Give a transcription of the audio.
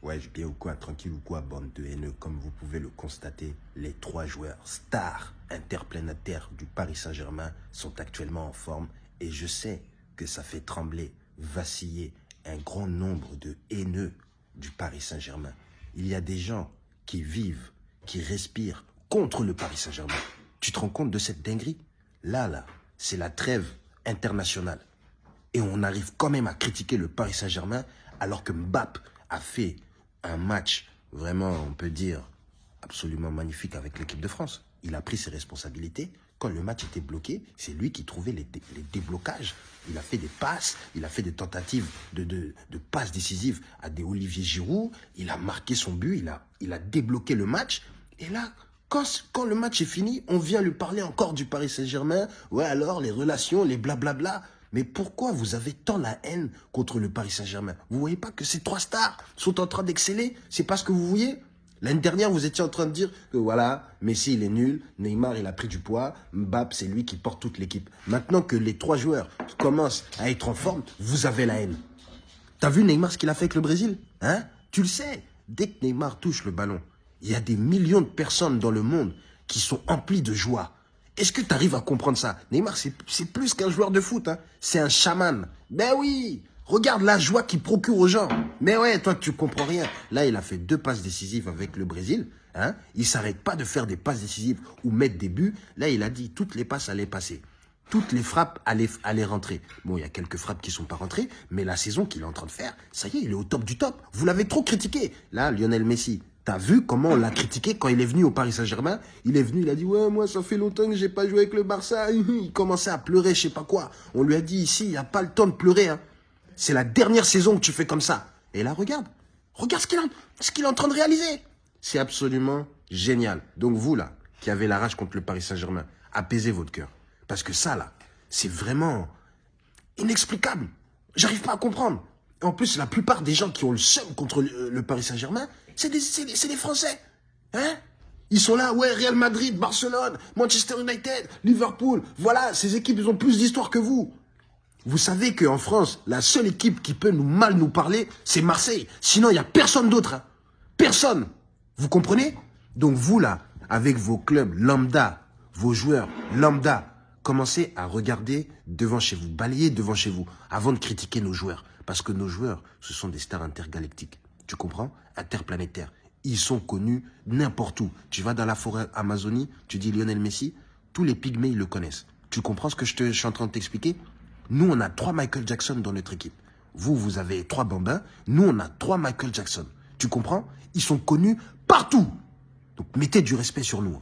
Ouais, bien ou quoi, tranquille ou quoi, bande de haineux. Comme vous pouvez le constater, les trois joueurs stars interplanétaires du Paris Saint-Germain sont actuellement en forme et je sais que ça fait trembler, vaciller un grand nombre de haineux du Paris Saint-Germain. Il y a des gens qui vivent, qui respirent contre le Paris Saint-Germain. Tu te rends compte de cette dinguerie? Là, là, c'est la trêve internationale. Et on arrive quand même à critiquer le Paris Saint-Germain alors que Mbappé a fait un match vraiment, on peut dire, absolument magnifique avec l'équipe de France. Il a pris ses responsabilités. Quand le match était bloqué, c'est lui qui trouvait les, déblocages. Il a fait des passes, il a fait des tentatives de, passes décisives à des Olivier Giroud. Il a marqué son but, il a, il a débloqué le match. Et là, quand, quand le match est fini, on vient lui parler encore du Paris Saint-Germain. Ouais, alors, les relations, les blablabla. Mais pourquoi vous avez tant la haine contre le Paris Saint-Germain? Vous voyez pas que ces trois stars sont en train d'exceller? C'est parce que vous voyez L'année dernière, vous étiez en train de dire que voilà, Messi il est nul, Neymar il a pris du poids, Mbappé c'est lui qui porte toute l'équipe. Maintenant que les trois joueurs commencent à être en forme, vous avez la haine. T'as vu Neymar ce qu'il a fait avec le Brésil? Hein? Tu le sais, dès que Neymar touche le ballon, il y a des millions de personnes dans le monde qui sont emplies de joie. Est-ce que tu arrives à comprendre ça? Neymar, c'est plus qu'un joueur de foot. Hein. C'est un chaman. Ben oui Regarde la joie qu'il procure aux gens. Mais ouais, toi, tu comprends rien. Là, il a fait deux passes décisives avec le Brésil. Hein. Il s'arrête pas de faire des passes décisives ou mettre des buts. Là, il a dit toutes les passes allaient passer. Toutes les frappes allaient, allaient rentrer. Bon, il y a quelques frappes qui sont pas rentrées, mais la saison qu'il est en train de faire, ça y est, il est au top du top. Vous l'avez trop critiqué. Là, Lionel Messi, T'as vu comment on l'a critiqué quand il est venu au Paris Saint-Germain? Il est venu, il a dit « Ouais, moi, ça fait longtemps que j'ai pas joué avec le Barça. » Il commençait à pleurer, je sais pas quoi. On lui a dit « Ici, il n'y a pas le temps de pleurer. Hein. C'est la dernière saison que tu fais comme ça. » Et là, regarde. Regarde ce qu'il est en train de réaliser. C'est absolument génial. Donc vous, là, qui avez la rage contre le Paris Saint-Germain, apaisez votre cœur. Parce que ça, là, c'est vraiment inexplicable. J'arrive pas à comprendre. En plus, la plupart des gens qui ont le seum contre le Paris Saint-Germain, c'est des, Français. Hein? Ils sont là, ouais, Real Madrid, Barcelone, Manchester United, Liverpool. Voilà, ces équipes, ont plus d'histoire que vous. Vous savez qu'en France, la seule équipe qui peut nous mal nous parler, c'est Marseille. Sinon, il n'y a personne d'autre. Hein. Personne. Vous comprenez? Donc vous, là, avec vos clubs lambda, vos joueurs lambda, commencez à regarder devant chez vous, balayer devant chez vous, avant de critiquer nos joueurs. Parce que nos joueurs, ce sont des stars intergalactiques tu comprends? Interplanétaires. Ils sont connus n'importe où. Tu vas dans la forêt Amazonie, tu dis Lionel Messi, tous les pygmées, ils le connaissent. Tu comprends ce que je, te, suis en train de t'expliquer? Nous, on a trois Michael Jackson dans notre équipe. Vous, vous avez trois bambins. Nous, on a trois Michael Jackson. Tu comprends? Ils sont connus partout. Donc, mettez du respect sur nous.